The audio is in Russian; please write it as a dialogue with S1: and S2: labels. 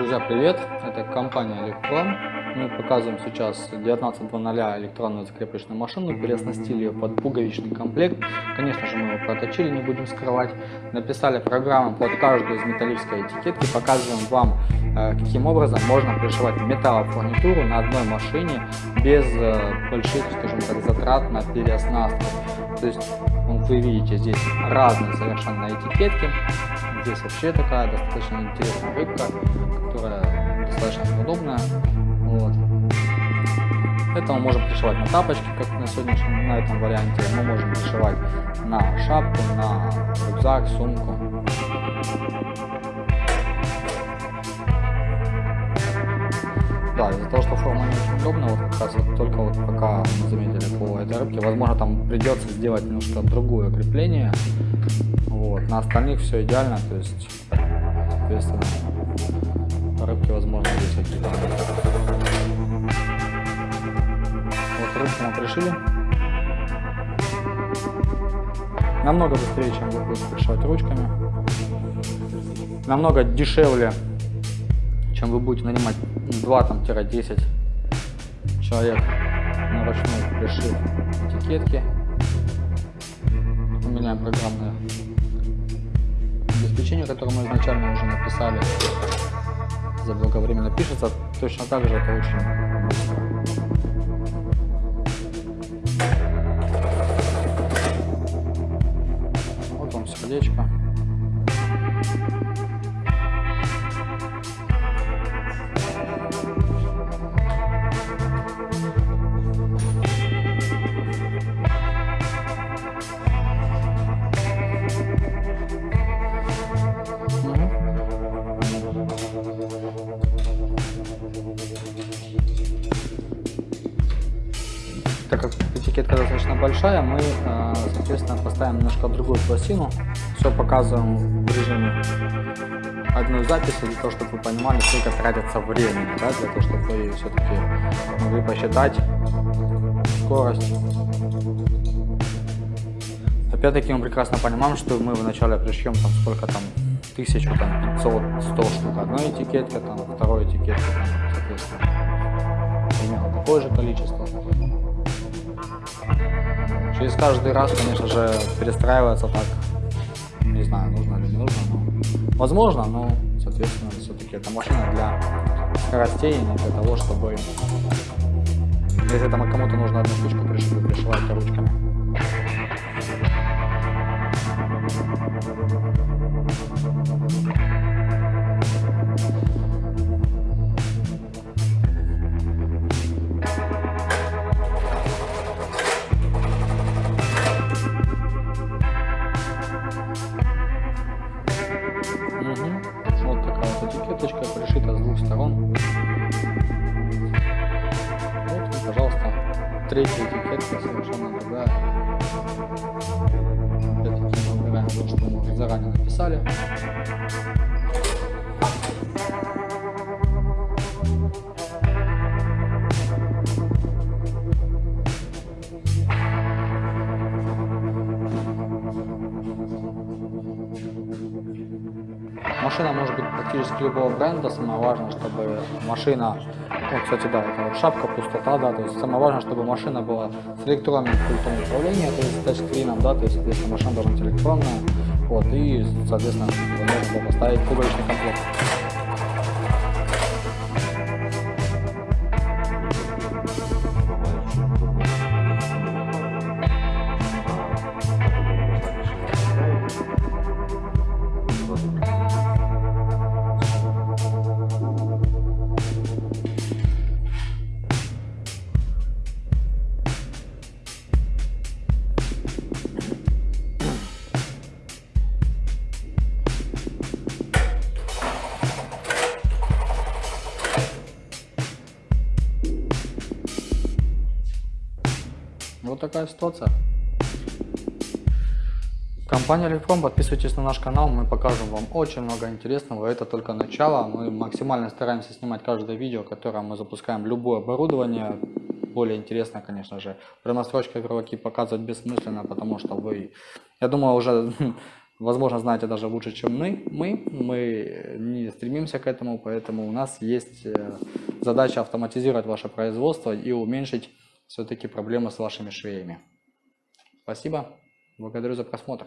S1: Друзья, привет! Это компания Электрон. Мы показываем сейчас 19.00 электронную закрепочную машину, переоснастили ее под пуговичный комплект. Конечно же, мы его проточили, не будем скрывать. Написали программу под каждую из металлической этикетки. Показываем вам, э, каким образом можно пришивать металлофурнитуру на одной машине без э, больших, скажем так, затрат на переоснастку. То есть, вы видите здесь разные совершенно этикетки. Здесь вообще такая достаточно интересная рыбка, которая достаточно удобная. Вот. Это мы можем пришивать на тапочки, как на сегодняшнем, на этом варианте. Мы можем пришивать на шапку, на рюкзак, сумку. Да, из-за того, что форма не очень удобная, вот как раз вот только вот пока мы заметили по этой рыбке, возможно там придется сделать немножко другое крепление, вот. На остальных все идеально, то есть, соответственно, рыбки, возможно, здесь какие-то. Вот рыбки мы пришили. Намного быстрее, чем вы будете пришивать ручками. Намного дешевле, чем вы будете нанимать 2-10 человек на ручной пришив этикетки. Поменяем программное обеспечение, которое мы изначально уже написали, заблаговременно пишется, точно так же это очень. Вот вам сердечко. Так как этикетка достаточно большая, мы, э, соответственно, поставим немножко другую пластину. Все показываем в режиме одной записи, для того, чтобы вы понимали, сколько тратится времени, да, для того, чтобы вы все-таки могли посчитать скорость. Опять-таки мы прекрасно понимаем, что мы вначале пришьем там сколько там, тысячу, там, 500, 100 штук одной этикетки, там, второй этикетки, там, соответственно, примерно такое же количество. Через каждый раз, конечно же, перестраиваться так, не знаю, нужно или не нужно, но возможно, но, соответственно, все-таки это машина для скоростей, не для того, чтобы, если там кому-то нужно одну штучку пришивать, пришивать ручками. Этикеточка пришита с двух сторон. Вот, пожалуйста, третья этикетка совершенно другая. Опять-таки мы выбираем то, что мы заранее написали. Машина может быть практически любого бренда, самое важное, чтобы машина, вот, кстати, да, это вот шапка, пустота, да, то есть самое важное, чтобы машина была с электронным пультом управления, то есть тачскрином, да, то есть, соответственно, машина должна быть электронная, вот, и, соответственно, можно поставить пуговичный комплект. Вот такая ситуация. Компания Лифром, подписывайтесь на наш канал, мы покажем вам очень много интересного. Это только начало, мы максимально стараемся снимать каждое видео, которое мы запускаем, любое оборудование. Более интересно, конечно же, при настройке игровики показывать бессмысленно, потому что вы, я думаю, уже возможно, знаете даже лучше, чем мы. Мы, мы не стремимся к этому, поэтому у нас есть э, задача автоматизировать ваше производство и уменьшить все-таки проблемы с вашими швеями. Спасибо, благодарю за просмотр.